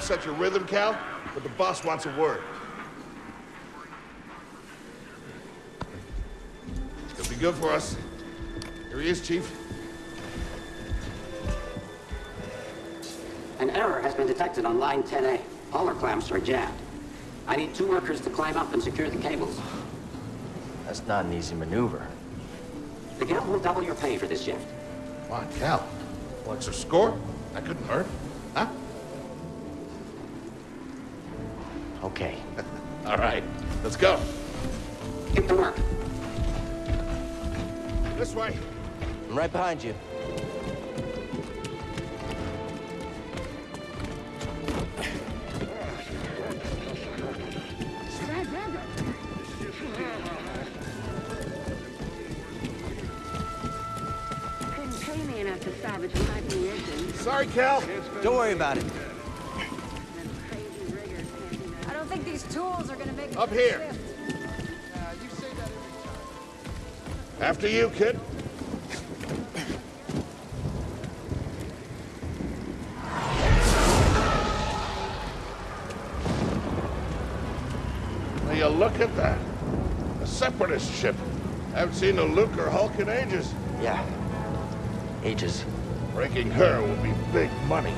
upset your rhythm, Cal, but the boss wants a word. It'll be good for us. Here he is, Chief. An error has been detected on line 10A. All our clamps are jammed. I need two workers to climb up and secure the cables. That's not an easy maneuver. The guild will double your pay for this shift. Come on, Cal. Well, extra score? That couldn't hurt. Huh? Okay. All right, let's go. Get to work. This way. I'm right behind you. Couldn't pay me enough to salvage my munitions. Sorry, Cal. Don't worry about it. Up here. After you, kid. Now you look at that. A separatist ship. Haven't seen a Lucrehulk in ages. Yeah. Ages. Breaking her will be big money.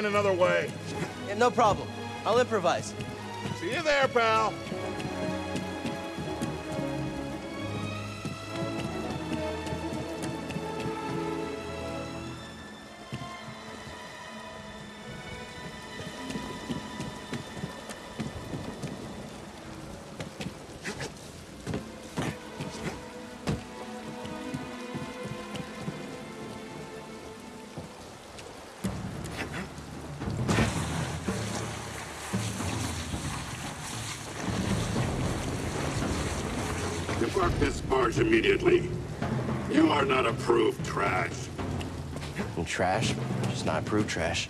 Find another way. Yeah, no problem. I'll improvise. See you there, pal. Immediately. You are not approved trash. And trash, just not approved trash.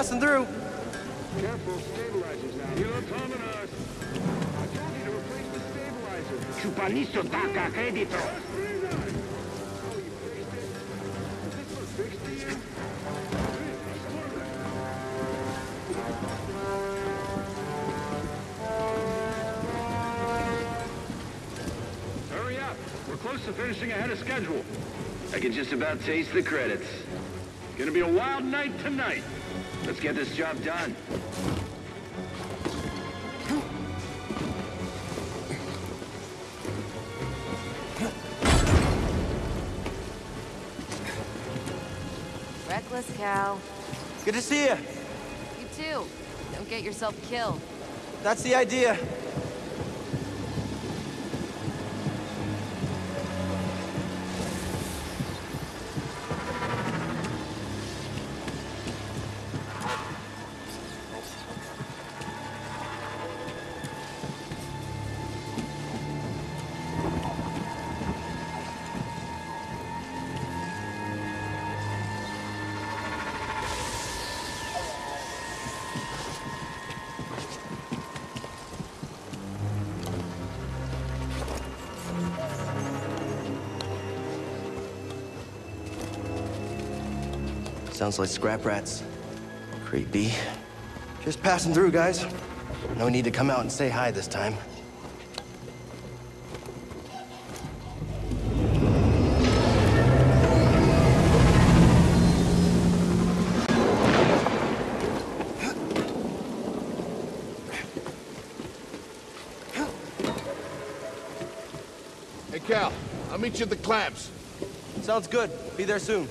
Passing through. Careful, stabilizers. You're coming us. I told you to replace the stabilizer. Chupanisto taca crédito. Hurry up. We're close to finishing ahead of schedule. I can just about taste the credits. Gonna be a wild night tonight. Let's get this job done. Reckless cow. Good to see you. You too. Don't get yourself killed. That's the idea. Sounds like scrap rats. Creepy. Just passing through, guys. No need to come out and say hi this time. Hey, Cal, I'll meet you at the clamps. Sounds good. Be there soon.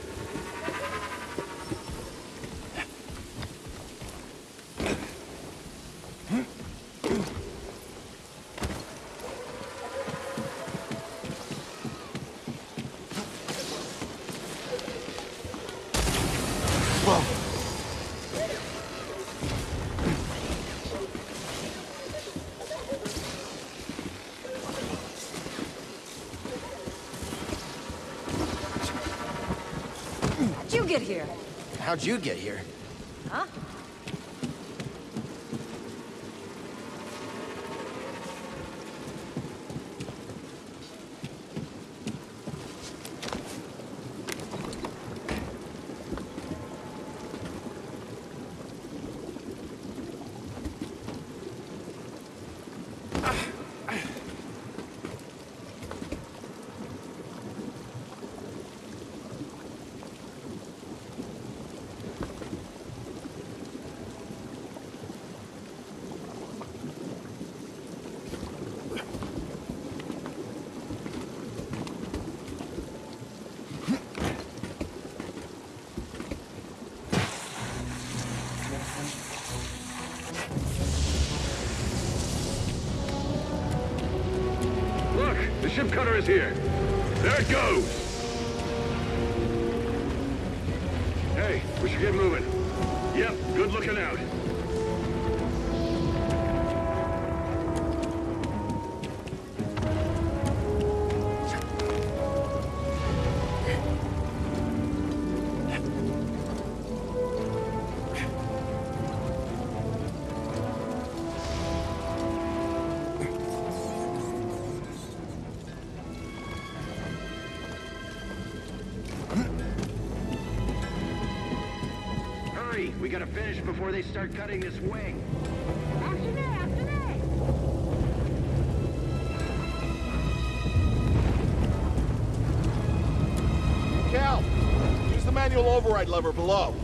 How'd you get here? Huh? Look, the ship cutter is here. There it goes. They start cutting this wing. After me, after me. Cal, use the manual override lever below.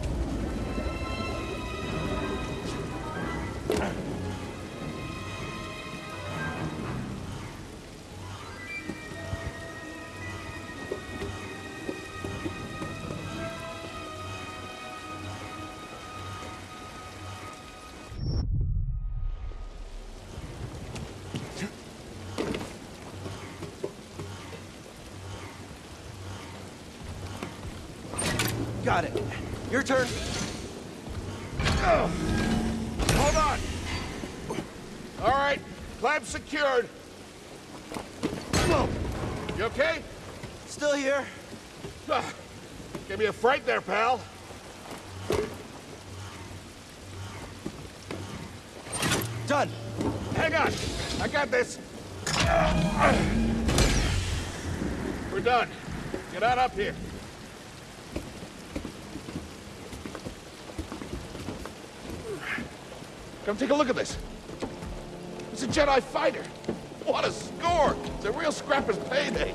Take a look at this. It's a Jedi fighter. What a score! It's a real scrapper's payday.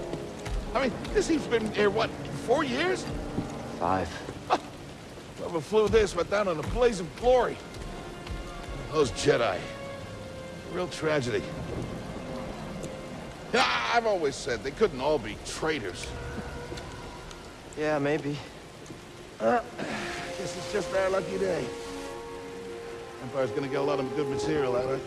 I mean, this he's been here, what, four years? Five. Whoever flew this went down in a blaze of glory. Those Jedi. Real tragedy. Yeah, I've always said they couldn't all be traitors. Yeah, maybe. Uh, this is just our lucky day. Empire's gonna get a lot of good material out of it.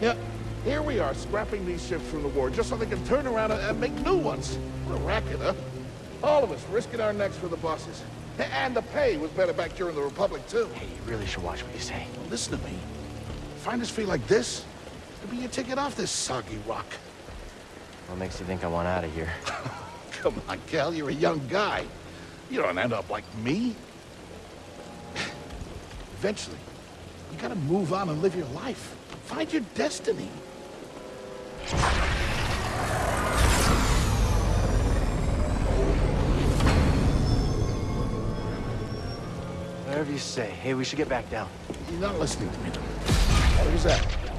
Yeah, here we are, scrapping these ships from the war just so they can turn around and, and make new ones. What a racket, huh? All of us risking our necks for the bosses. And the pay was better back during the Republic, too. Hey, you really should watch what you say. Listen to me. Find us feel like this, it'll be your ticket off this soggy rock. What makes you think I want out of here? Come on, Cal, you're a young guy. You don't end up like me. Eventually, you gotta move on and live your life. Find your destiny. Whatever you say. Hey, we should get back down. You're not listening to me. What was that?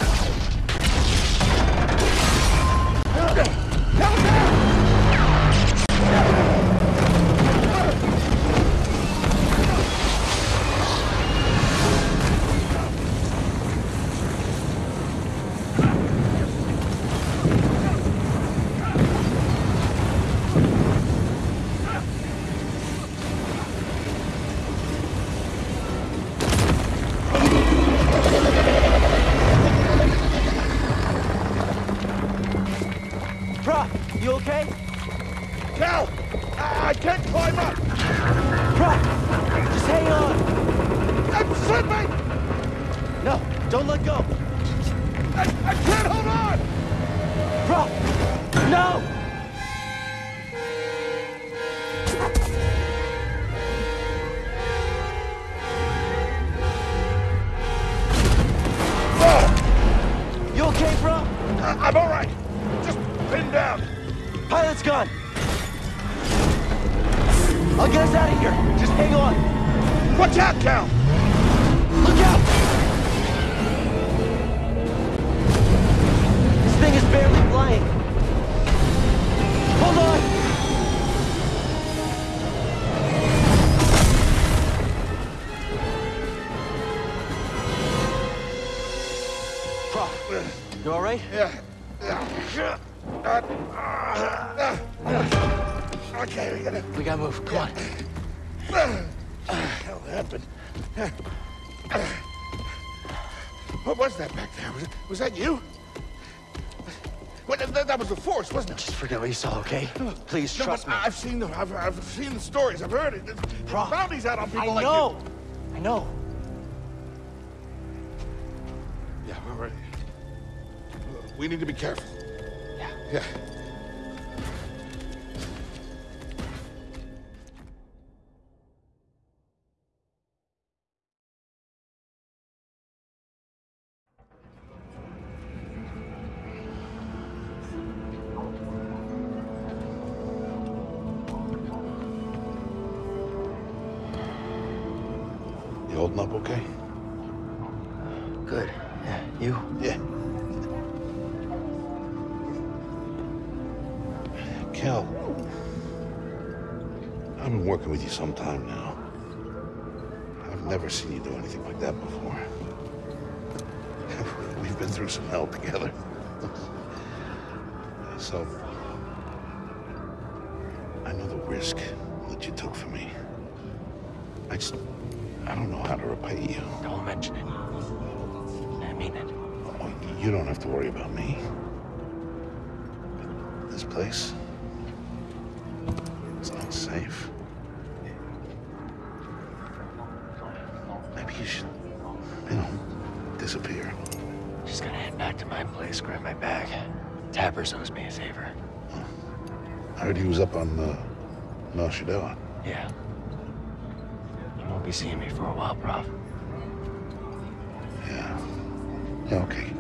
right? Yeah. Okay, we gotta... We gotta move. Come on. What happened? What was that back there? Was, was that you? Well, that, that, was the force, wasn't it? Just forget what you saw, okay? Please no, trust me. I've seen them. I've, I've seen the stories. I've heard it. the bounties out on people I know. Like I know. We need to be careful. Yeah. Yeah. Okay.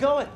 going?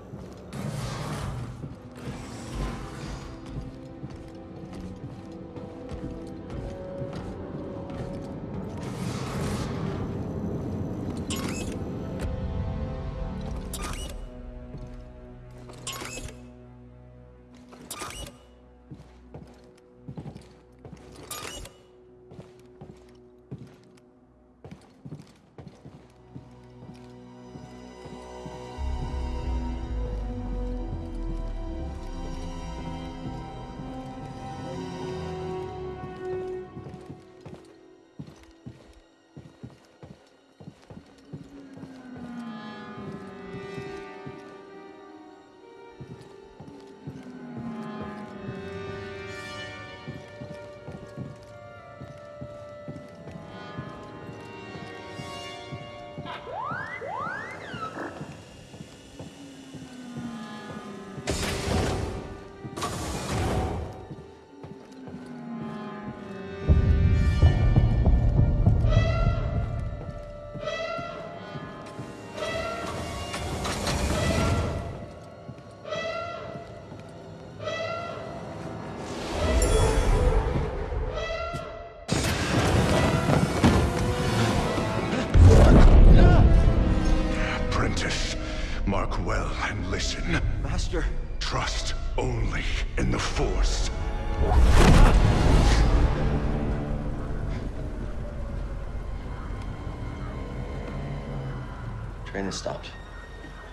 Train has stopped.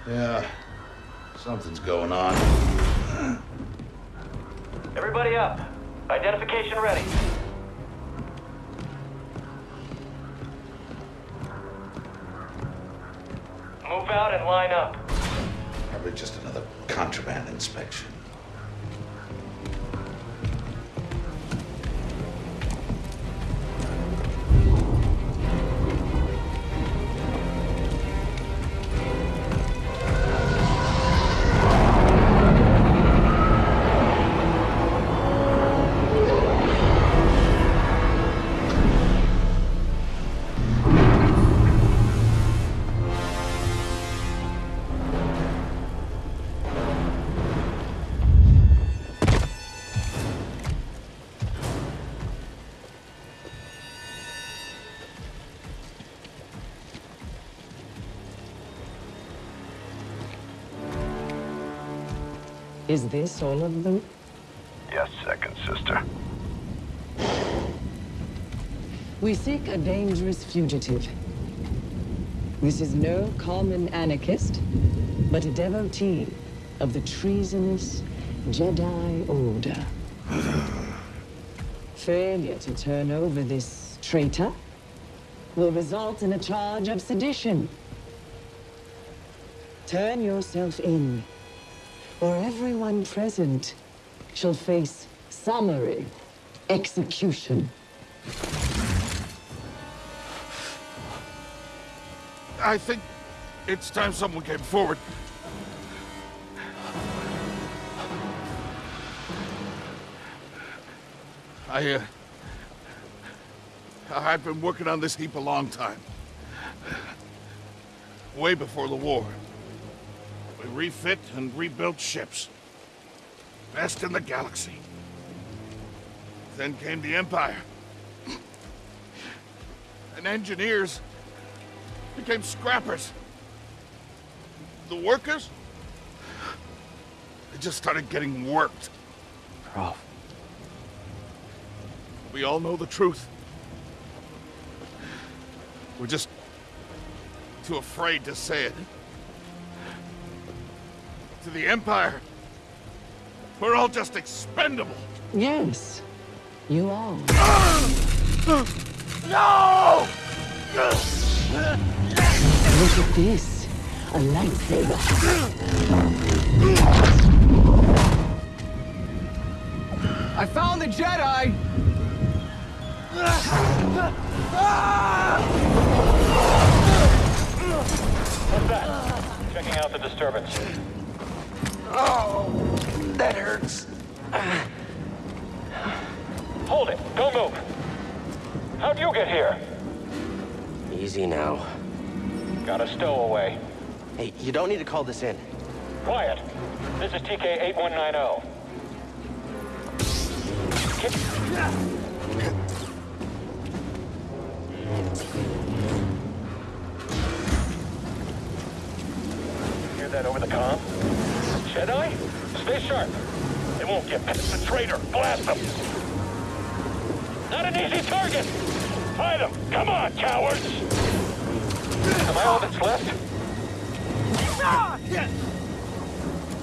Yeah. Something's going on. Everybody up. Identification ready. Move out and line up. Probably just another contraband inspection. Is this all of them? Yes, second sister. We seek a dangerous fugitive. This is no common anarchist, but a devotee of the treasonous Jedi Order. Failure to turn over this traitor will result in a charge of sedition. Turn yourself in, or everyone present shall face summary execution. I think it's time someone came forward. I, uh... I've been working on this heap a long time. Way before the war. We refit and rebuilt ships. Best in the galaxy. Then came the Empire. And engineers became scrappers. The workers? They just started getting worked. Prauf. We all know the truth. We're just too afraid to say it. To the Empire, we're all just expendable. Yes, you are. No! Look at this. A lightsaber. I found the Jedi! What's that? Checking out the disturbance. Oh, that hurts. Hold it. Don't move. How'd you get here? Easy now. Got a stowaway. Hey, you don't need to call this in. Quiet. This is TK 8190. Hear that over the comm? Jedi? Stay sharp. They won't get past the traitor. Blast them. Not an easy target. Fight them. Come on, cowards. Am I all that's left?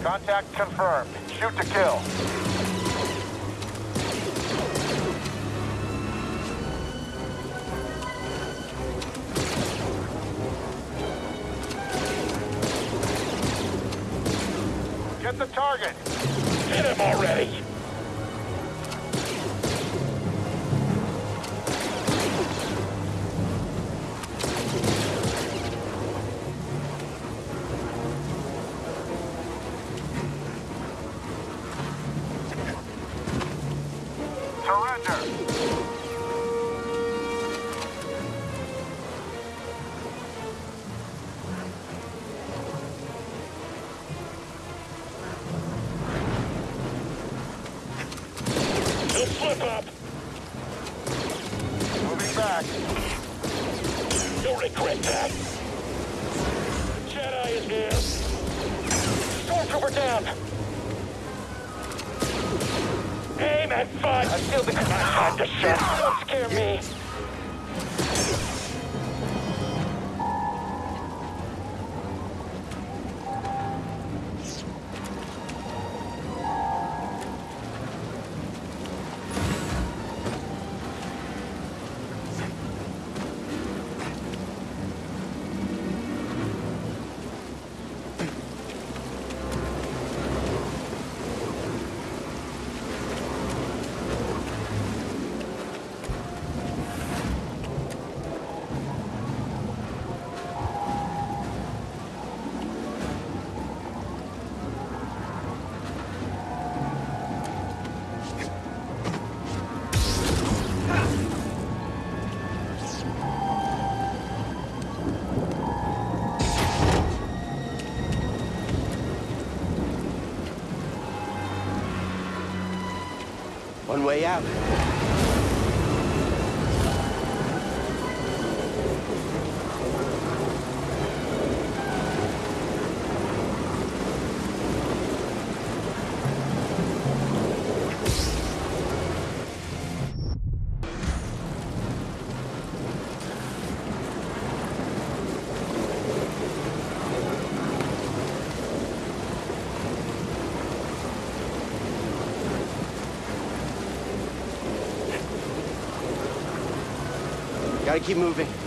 Contact confirmed. Shoot to kill. The target. Hit him already. Way out. Gotta keep moving.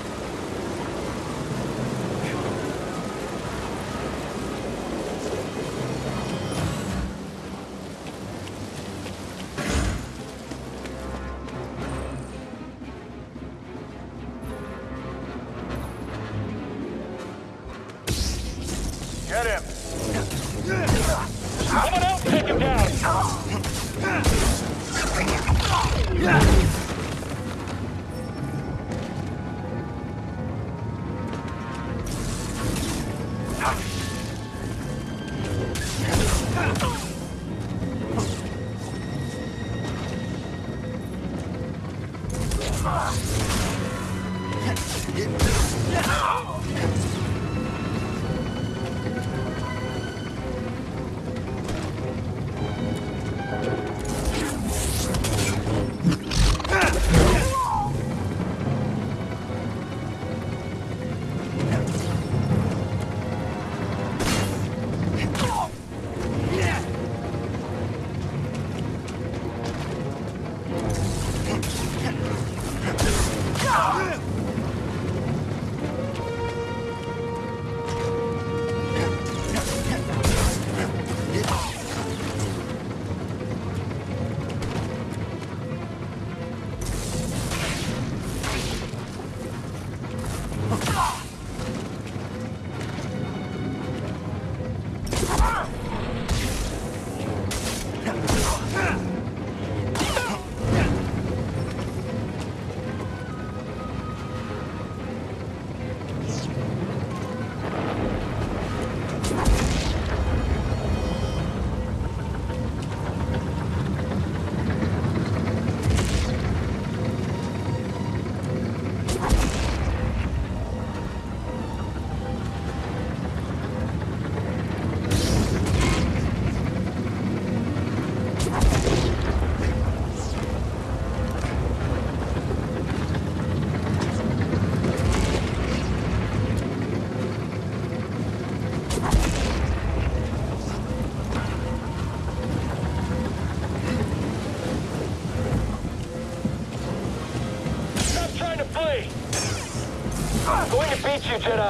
Beat you, Jedi!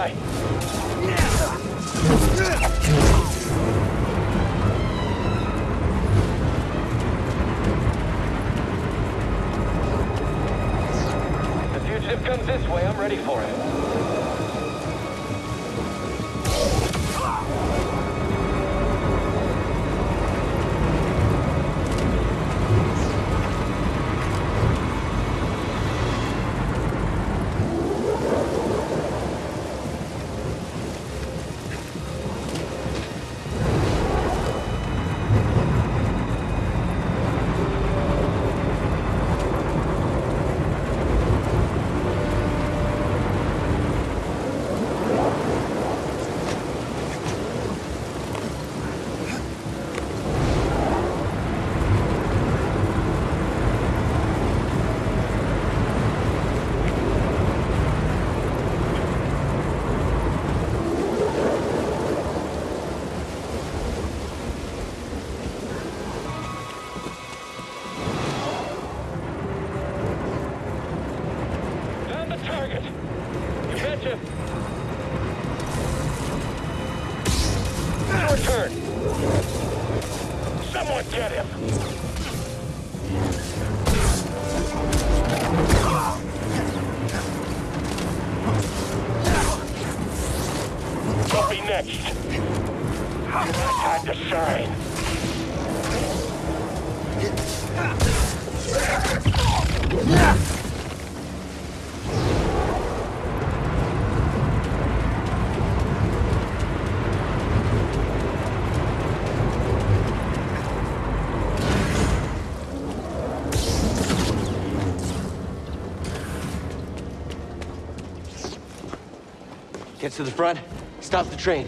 to the front, stop the train.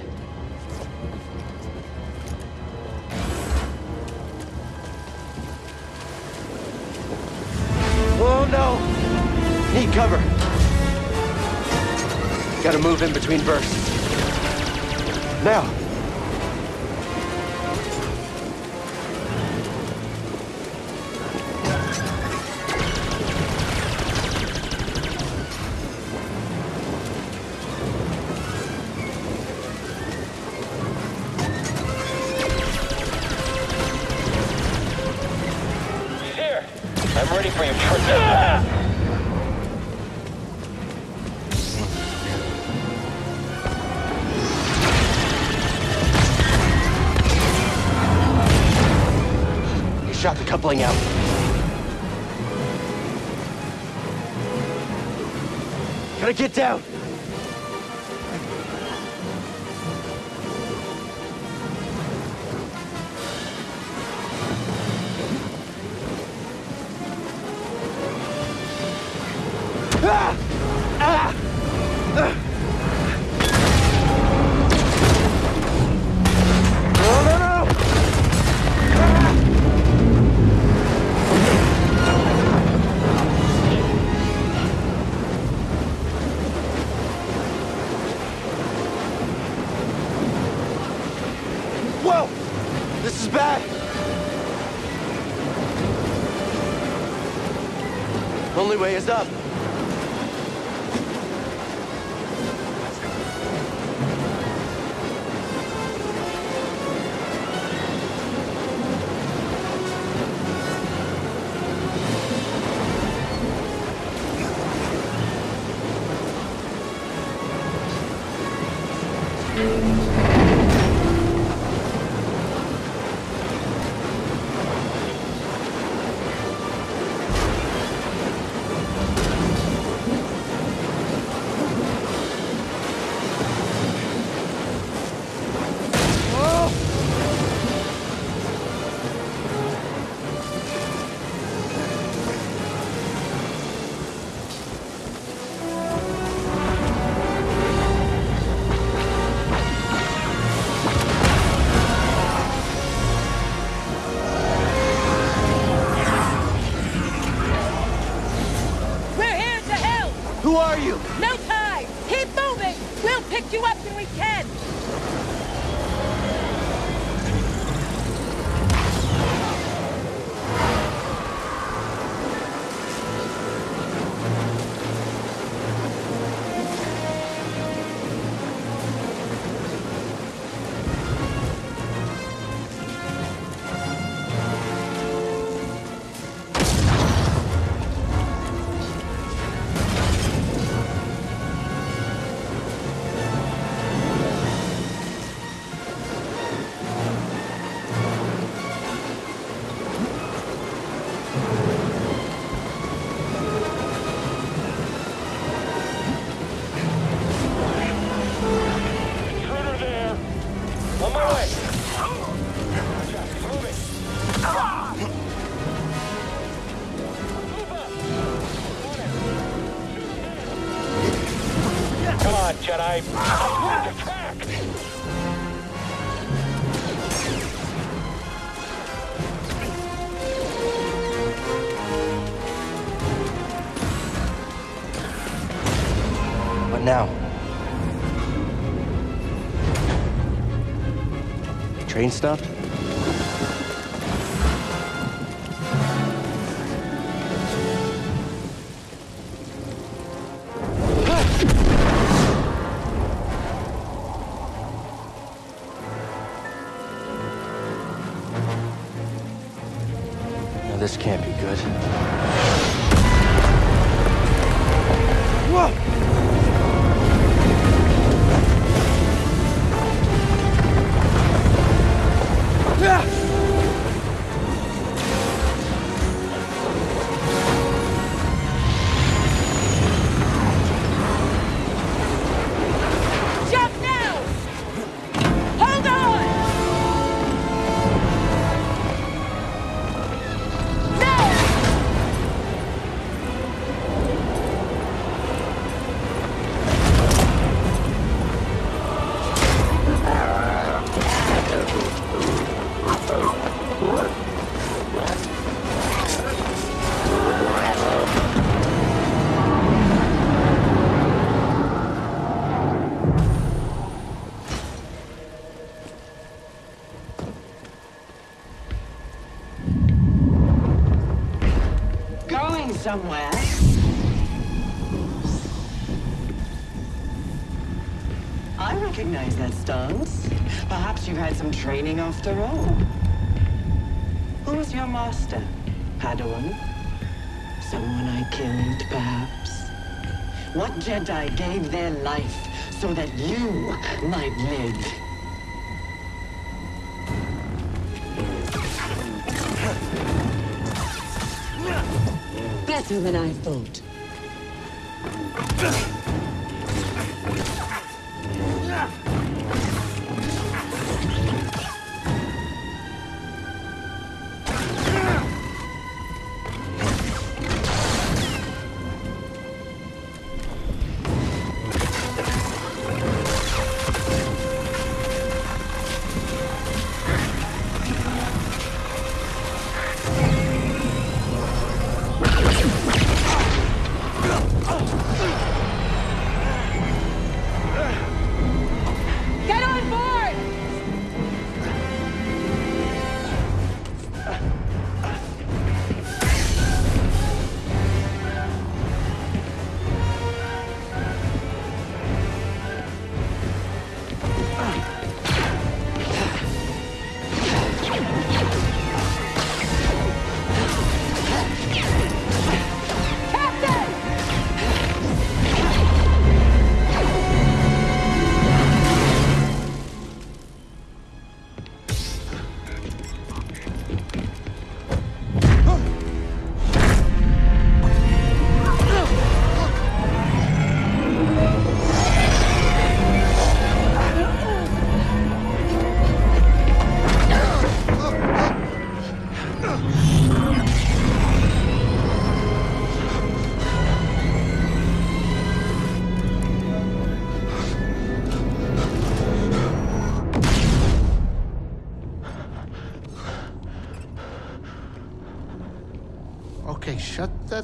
Oh no! Need cover. Gotta move in between bursts. Now! down! is up. now? The train stopped? Somewhere. I recognize that stance. Perhaps you've had some training after all. Who was your master? Padawan? Someone I killed, perhaps? What Jedi gave their life so that you might live? Than I thought.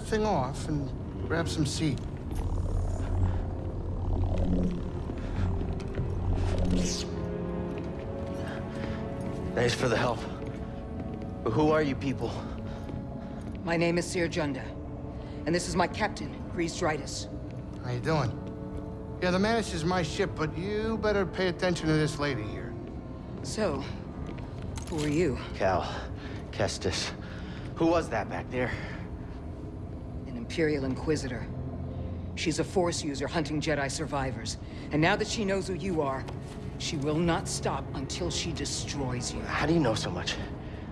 Thing off and grab some seat. Thanks for the help. But who are you people? My name is Cere Junda, and this is my captain, Greez Dritus. How you doing? Yeah, the Mantis is my ship, but you better pay attention to this lady here. So, who are you? Cal. Kestis. Who was that back there? An Imperial Inquisitor. She's a Force user hunting Jedi survivors. And now that she knows who you are, she will not stop until she destroys you. How do you know so much?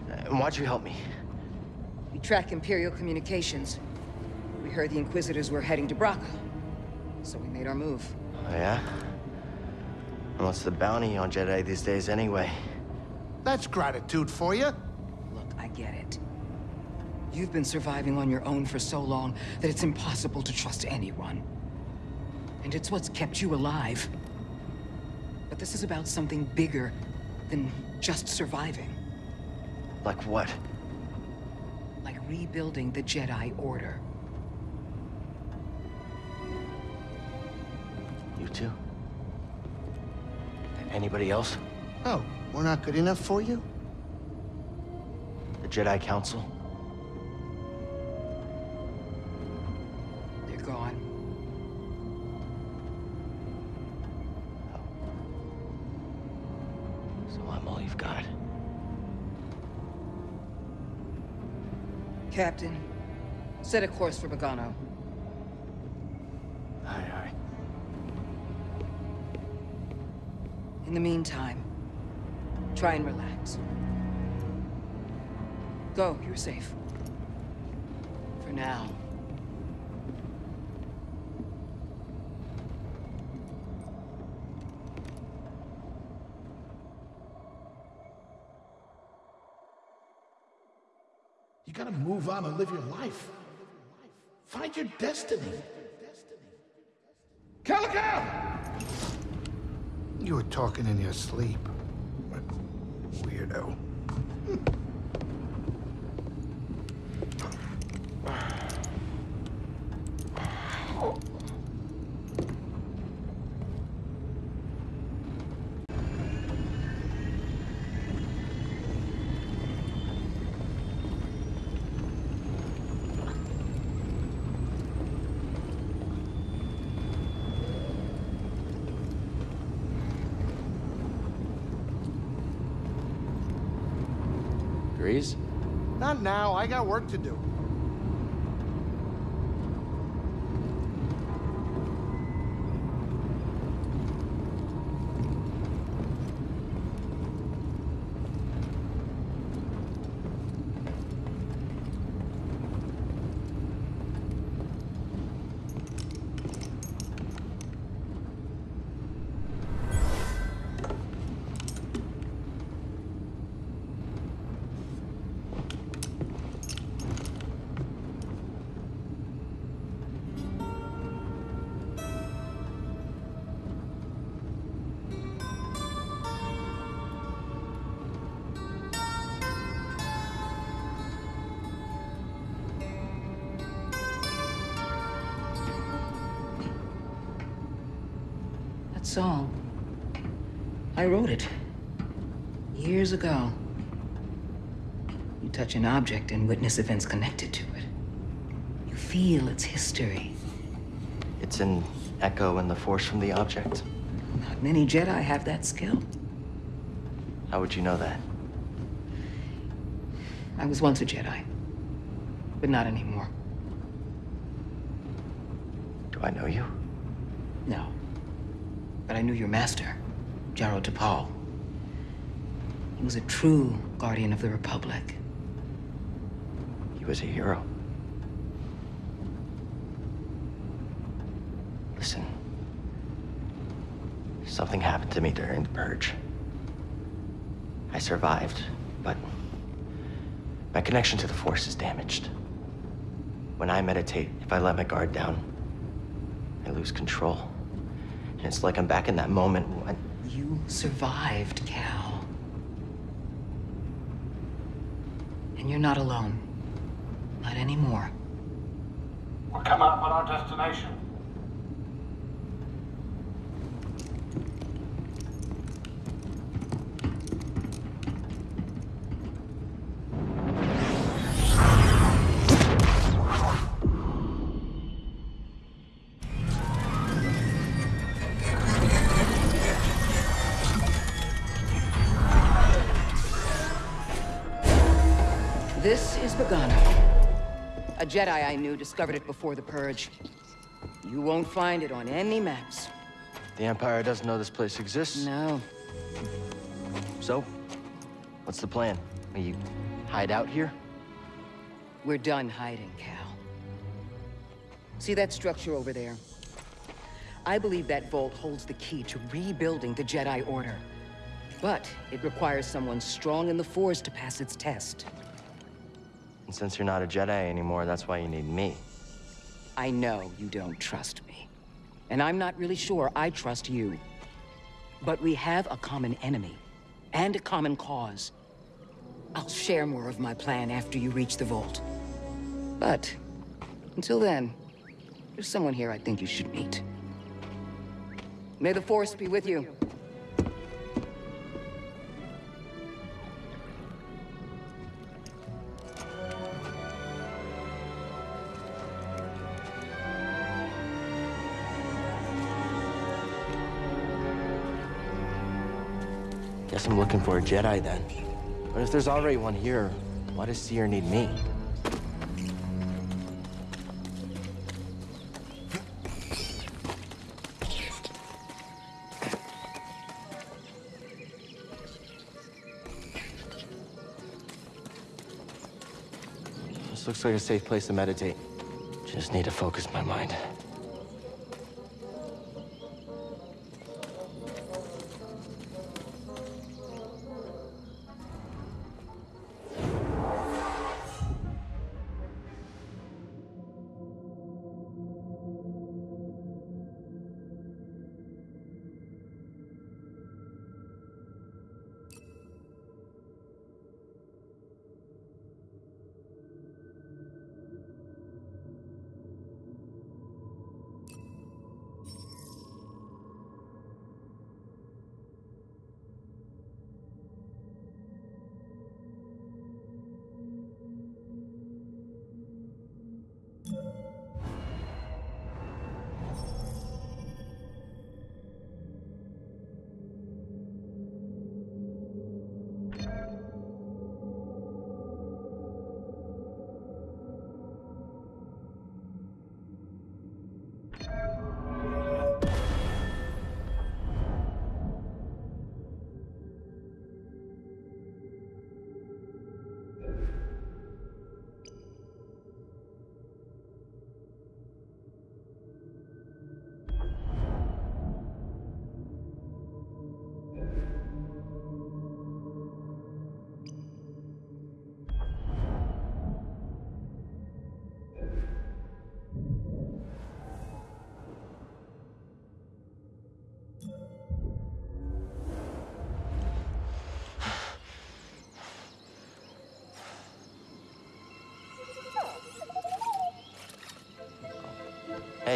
And why'd you help me? We track Imperial communications. We heard the Inquisitors were heading to Bracca. So we made our move. Oh, yeah? And what's the bounty on Jedi these days anyway? That's gratitude for you. Look, I get it. You've been surviving on your own for so long that it's impossible to trust anyone. And it's what's kept you alive. But this is about something bigger than just surviving. Like what? Like rebuilding the Jedi Order. You two? Anybody else? Oh, we're not good enough for you? The Jedi Council? Captain, set a course for Bogano. Aye, aye. In the meantime, try and relax. Go, you're safe. For now. You gotta move on and live your life. Find your destiny. Calico! You were talking in your sleep. Weirdo. Work to do. Song. I wrote it. Years ago. You touch an object and witness events connected to it. You feel its history. It's an echo in the force from the object. Not many Jedi have that skill. How would you know that? I was once a Jedi. But not anymore. Do I know you? I knew your master, Jaro Tapal. He was a true guardian of the Republic. He was a hero. Listen. Something happened to me during the purge. I survived, but my connection to the Force is damaged. When I meditate, if I let my guard down, I lose control. It's like I'm back in that moment when... You survived, Cal. And you're not alone. Not anymore. Jedi I knew discovered it before the Purge. You won't find it on any maps. The Empire doesn't know this place exists? No. So? What's the plan? We hide out here? We're done hiding, Cal. See that structure over there? I believe that vault holds the key to rebuilding the Jedi Order. But it requires someone strong in the Force to pass its test. And since you're not a Jedi anymore, that's why you need me. I know you don't trust me. And I'm not really sure I trust you. But we have a common enemy. And a common cause. I'll share more of my plan after you reach the vault. But, until then, there's someone here I think you should meet. May the Force be with you. Looking for a Jedi then. But if there's already one here, why does Cere need me? This looks like a safe place to meditate. Just need to focus my mind.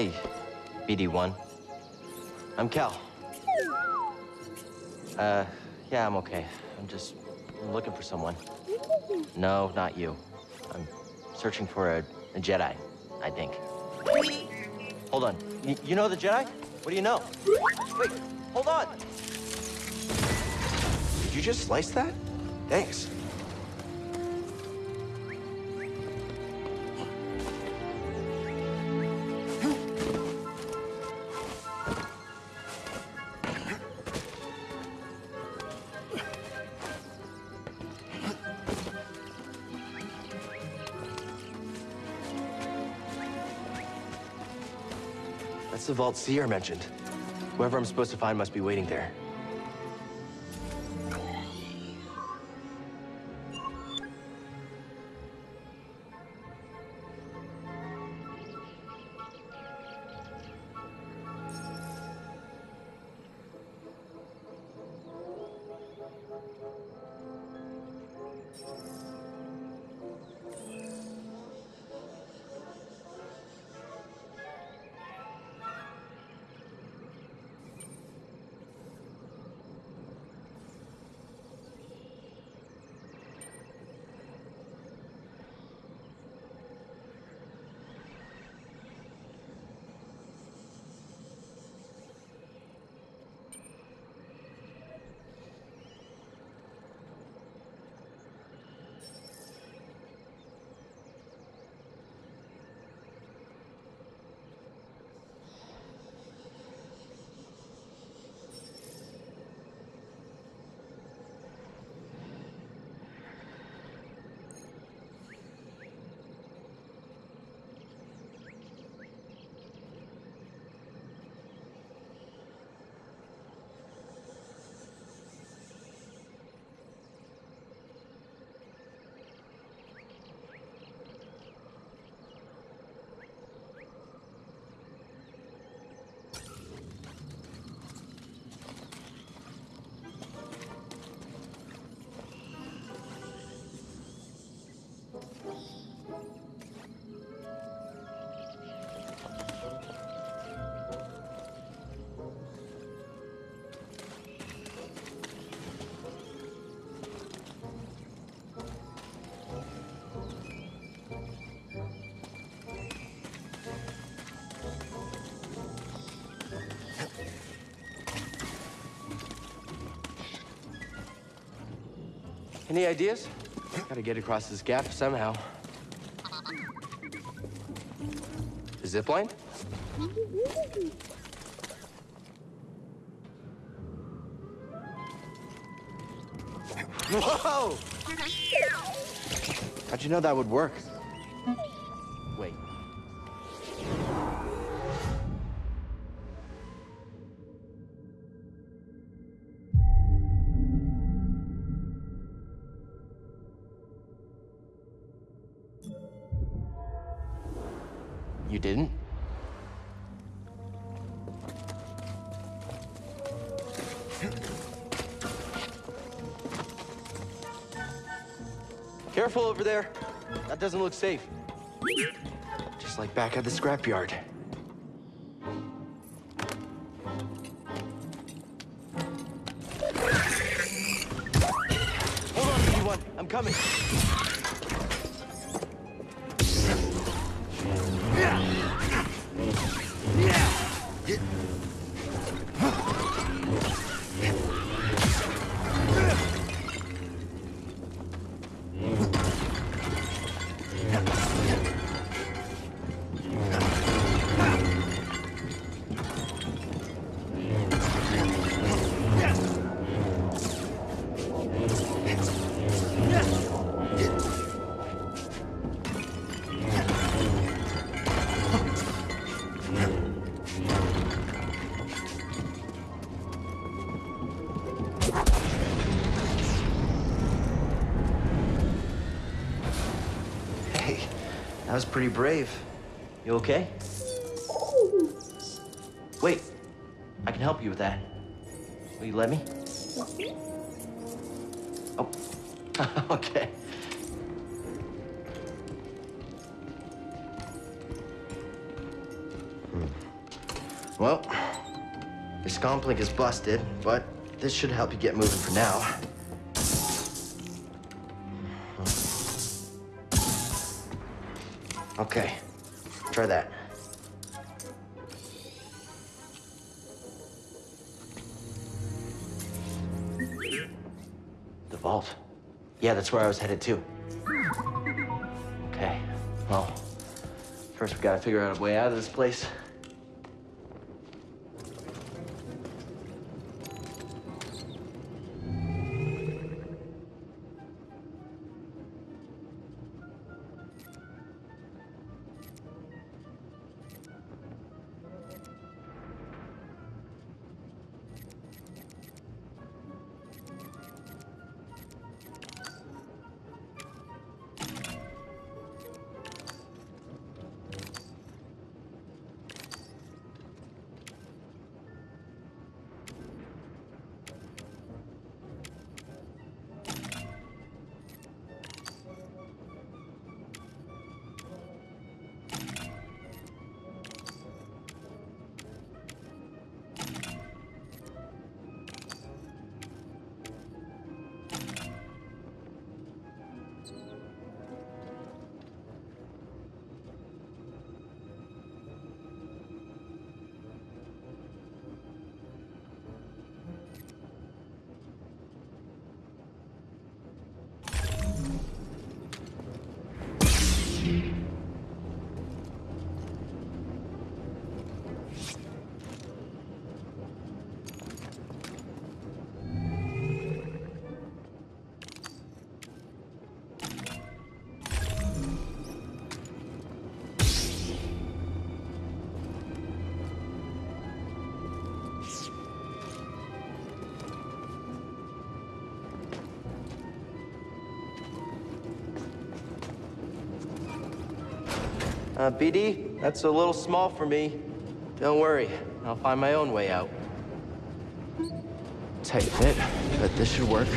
Hey, BD1. I'm Cal. Uh, yeah, I'm okay. I'm just looking for someone. No, not you. I'm searching for a, a Jedi, I think. Hold on. Y you know the Jedi? What do you know? Wait, hold on. Did you just slice that? Thanks. The vault Cere mentioned. Whoever I'm supposed to find must be waiting there. Any ideas? Gotta get across this gap somehow. The zip line? Whoa! How'd you know that would work? Doesn't look safe. Just like back at the scrapyard. Pretty brave. You okay? Wait, I can help you with that. Will you let me? Oh, okay. Hmm. Well, your scomp link is busted, but this should help you get moving for now. Okay, try that. The vault. Yeah, that's where I was headed to. Okay, well, first we gotta figure out a way out of this place. Uh, BD, that's a little small for me. Don't worry, I'll find my own way out. Tight fit, but this should work.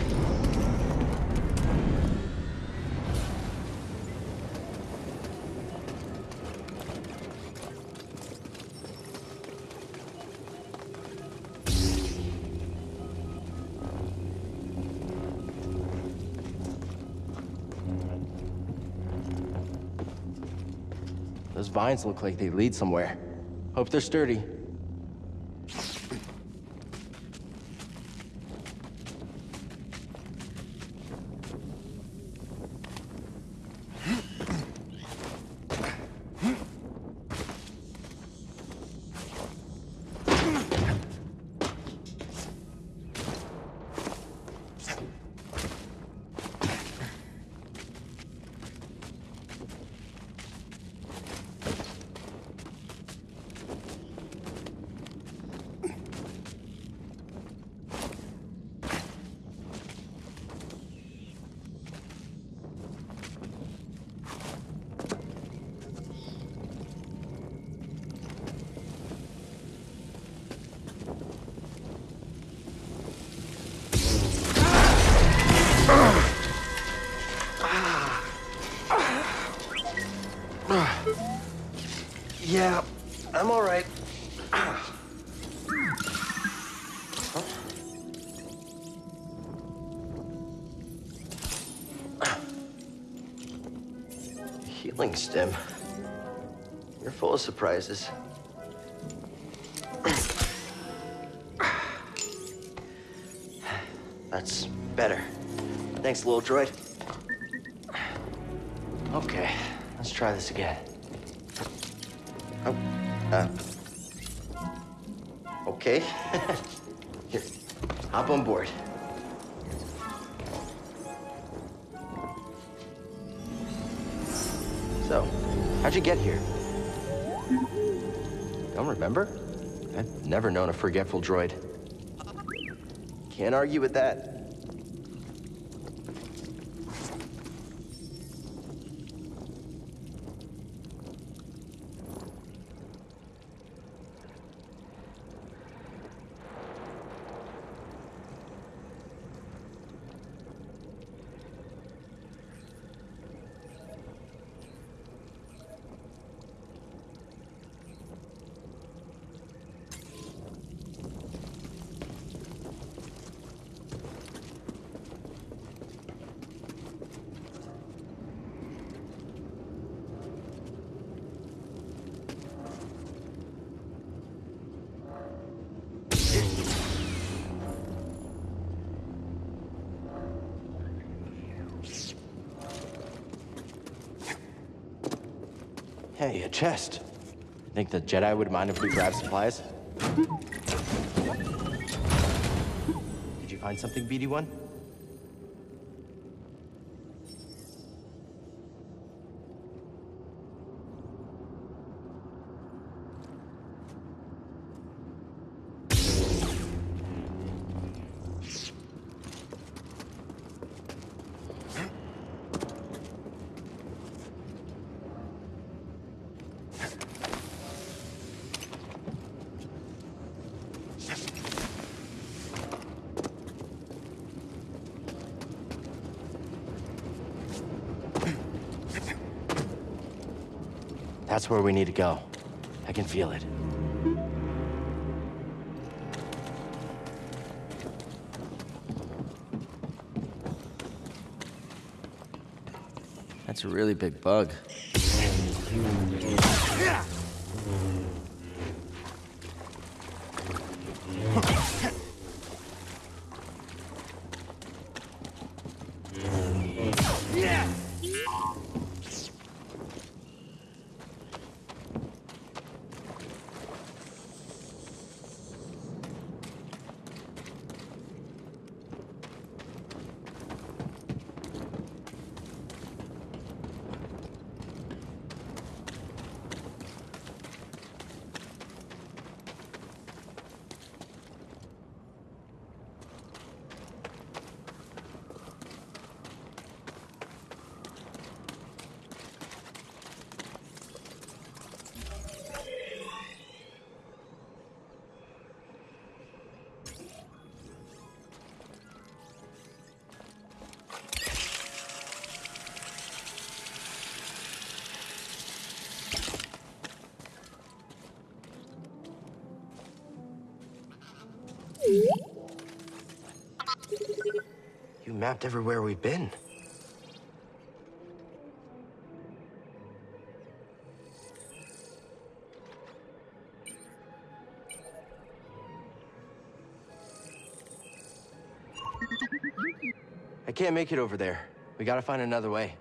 Vines look like they lead somewhere. Hope they're sturdy. Surprises. That's better. Thanks, little droid. Okay, let's try this again. Oh, uh. Okay. Here, hop on board. So, how'd you get here? Remember? I've never known a forgetful droid. Can't argue with that. Hey, a chest. Think the Jedi would mind if we grab supplies? Did you find something, BD1? That's where we need to go. I can feel it. That's a really big bug. Mapped everywhere we've been. I can't make it over there. We gotta find another way.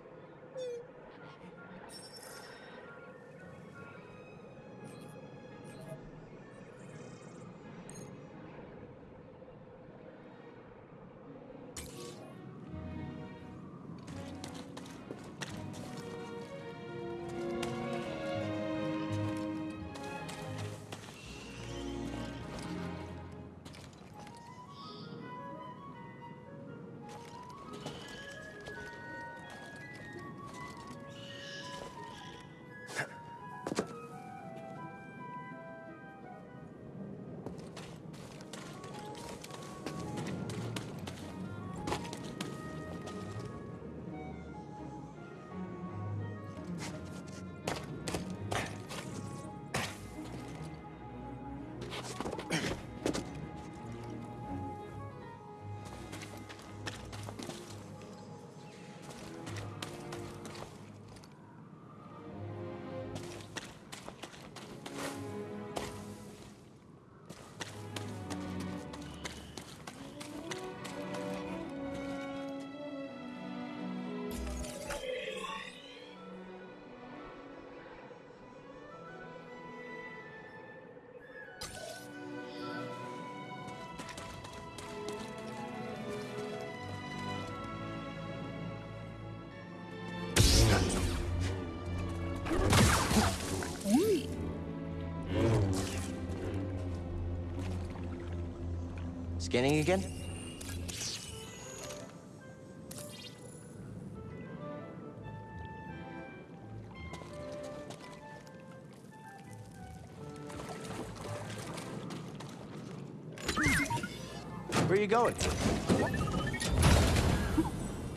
Again? Where are you going?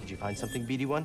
Did you find something, BD1?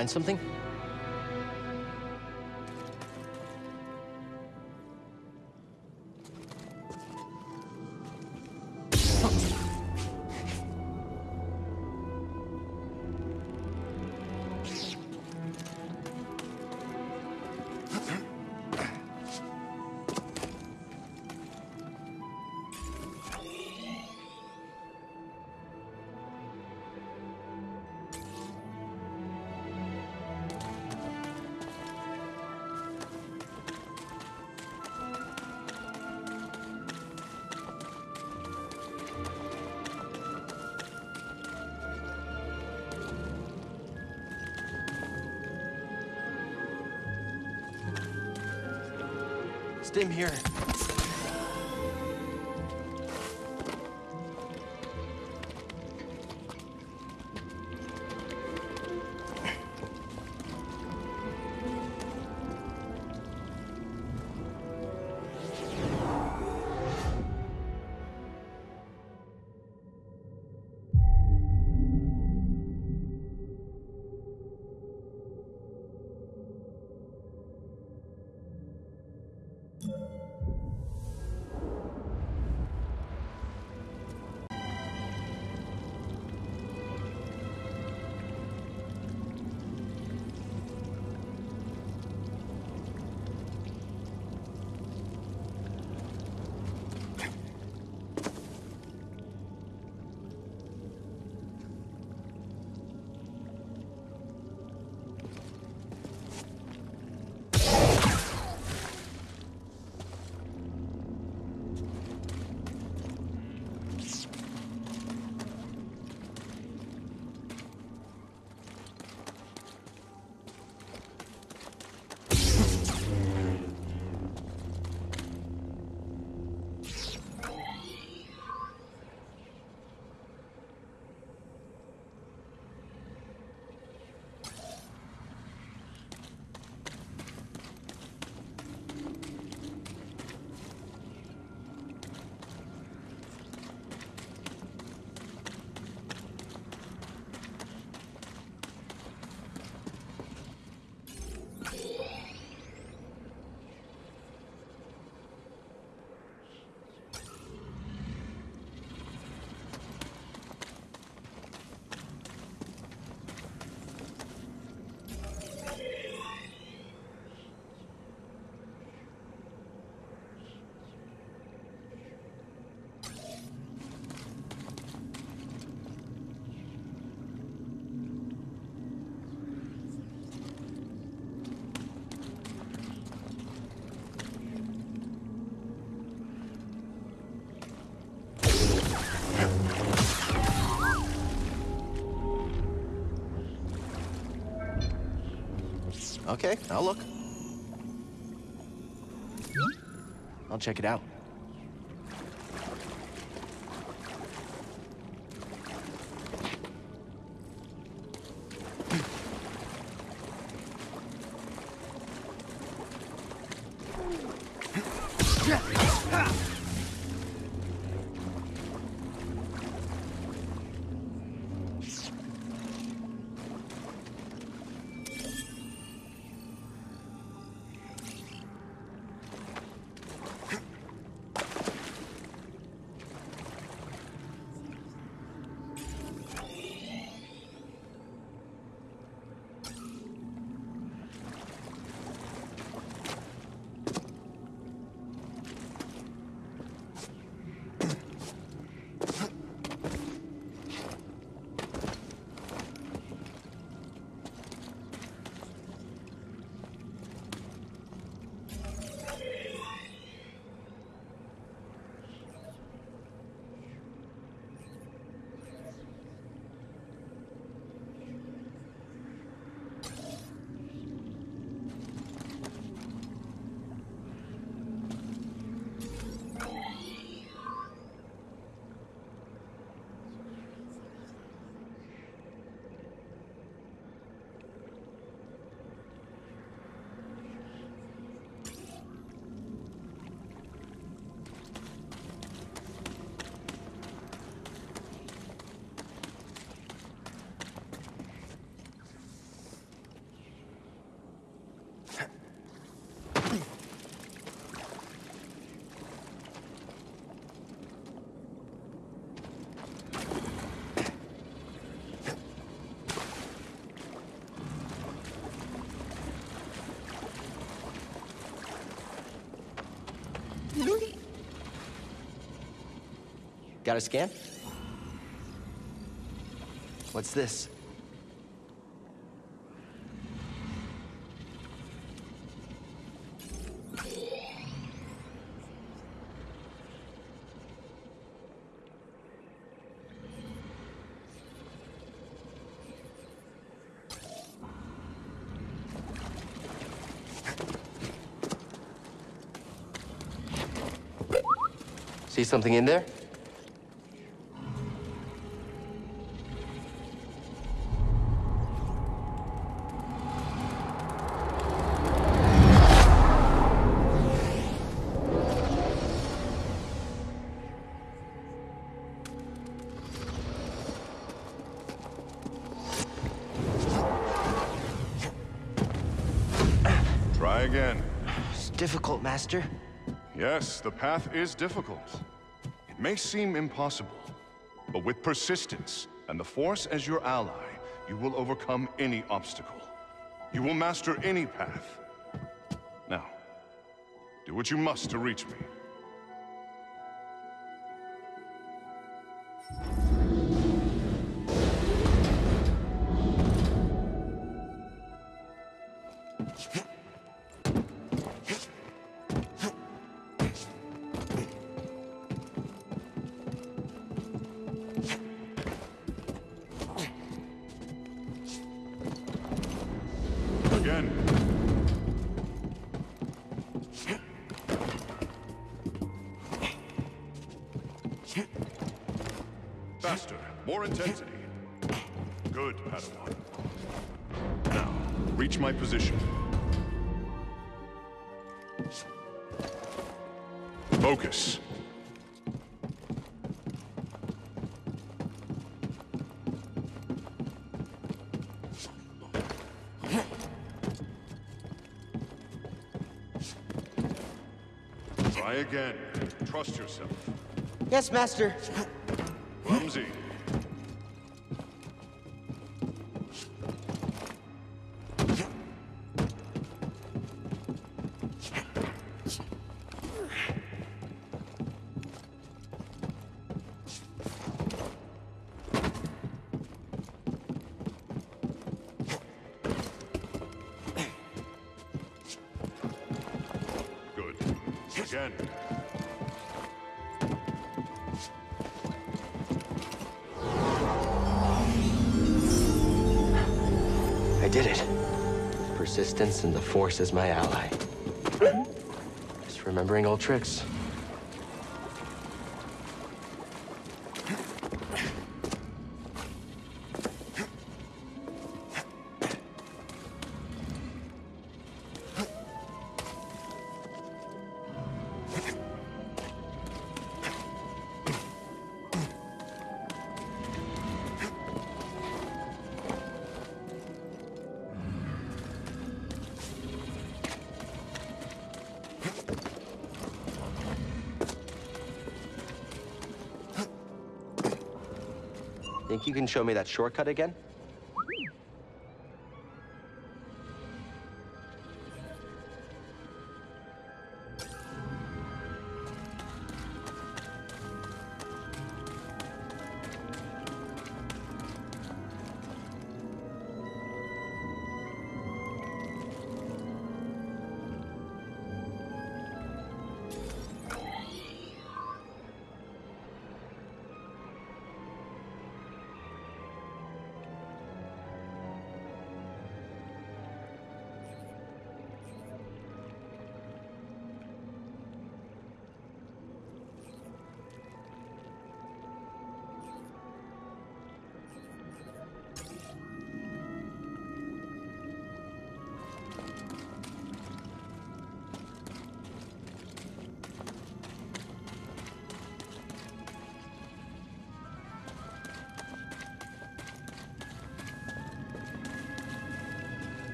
Find something? Stim here. Okay, I'll look. I'll check it out. Got a scan? What's this? See something in there? Master. Yes, the path is difficult. It may seem impossible, but with persistence and the Force as your ally, you will overcome any obstacle. You will master any path. Now, do what you must to reach me. Try again. Trust yourself. Yes, Master. Clumsy. And the Force is my ally. Just remembering old tricks. You can show me that shortcut again?